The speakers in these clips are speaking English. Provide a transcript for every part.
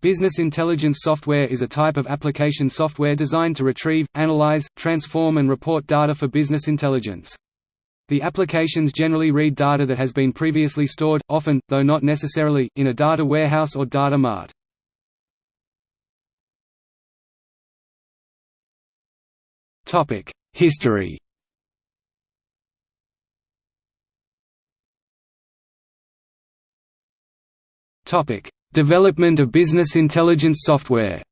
Business intelligence software is a type of application software designed to retrieve, analyze, transform and report data for business intelligence. The applications generally read data that has been previously stored, often, though not necessarily, in a data warehouse or data mart. History Development of business intelligence software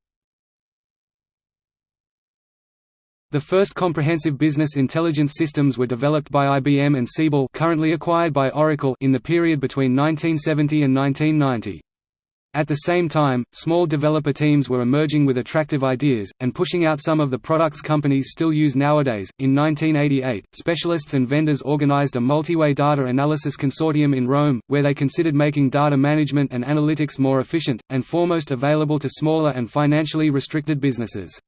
The first comprehensive business intelligence systems were developed by IBM and Siebel currently acquired by Oracle in the period between 1970 and 1990. At the same time, small developer teams were emerging with attractive ideas, and pushing out some of the products companies still use nowadays. In 1988, specialists and vendors organized a multi-way data analysis consortium in Rome, where they considered making data management and analytics more efficient, and foremost available to smaller and financially restricted businesses.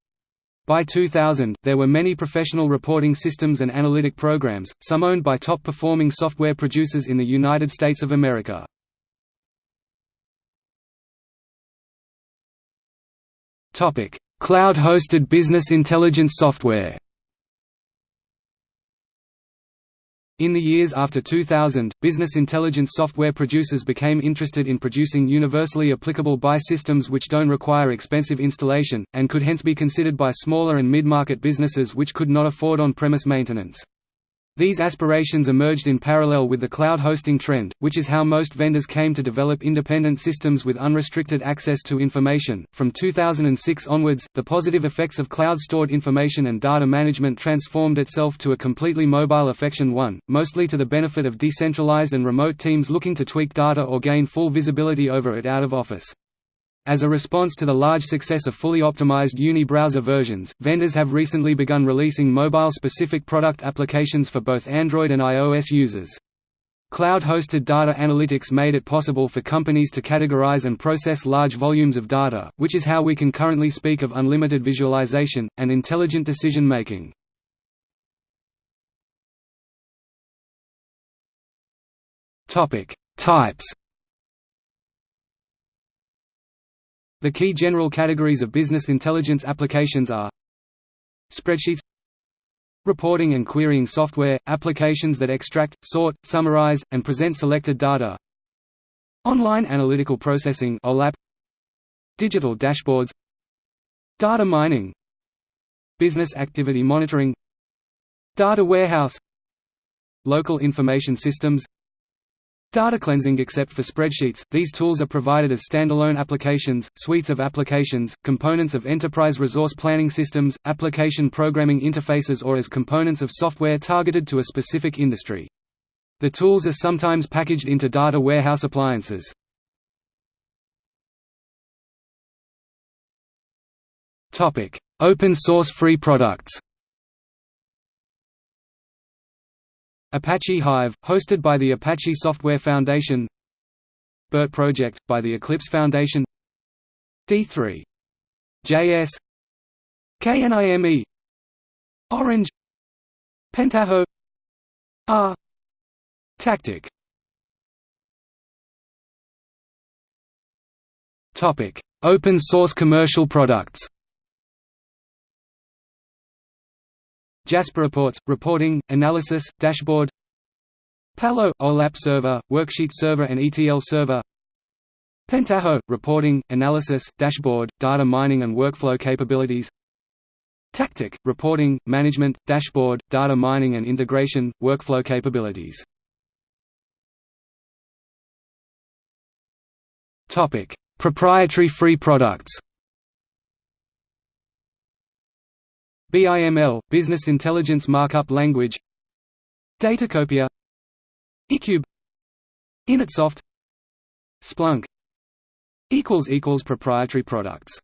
By 2000, there were many professional reporting systems and analytic programs, some owned by top-performing software producers in the United States of America. Cloud-hosted business intelligence software In the years after 2000, business intelligence software producers became interested in producing universally applicable BI systems which don't require expensive installation, and could hence be considered by smaller and mid-market businesses which could not afford on-premise maintenance. These aspirations emerged in parallel with the cloud hosting trend, which is how most vendors came to develop independent systems with unrestricted access to information. From 2006 onwards, the positive effects of cloud stored information and data management transformed itself to a completely mobile affection one, mostly to the benefit of decentralized and remote teams looking to tweak data or gain full visibility over it out of office. As a response to the large success of fully optimized Uni browser versions, vendors have recently begun releasing mobile-specific product applications for both Android and iOS users. Cloud-hosted data analytics made it possible for companies to categorize and process large volumes of data, which is how we can currently speak of unlimited visualization, and intelligent decision-making. Types The key general categories of business intelligence applications are Spreadsheets Reporting and querying software – applications that extract, sort, summarize, and present selected data Online analytical processing Digital dashboards Data mining Business activity monitoring Data warehouse Local information systems Data cleansing except for spreadsheets, these tools are provided as standalone applications, suites of applications, components of enterprise resource planning systems, application programming interfaces or as components of software targeted to a specific industry. The tools are sometimes packaged into data warehouse appliances. Open source free products Apache Hive, hosted by the Apache Software Foundation. BIRT Project, by the Eclipse Foundation. D3. JS KNIME Orange. Pentaho. R. Tactic. Open source commercial products. Jasper Reports, reporting, analysis, dashboard Palo, OLAP server, worksheet server and ETL server Pentaho, reporting, analysis, dashboard, data mining and workflow capabilities Tactic, reporting, management, dashboard, data mining and integration, workflow capabilities. Proprietary free products BIML – Business Intelligence Markup Language Datacopia eCube InetSoft Splunk Proprietary products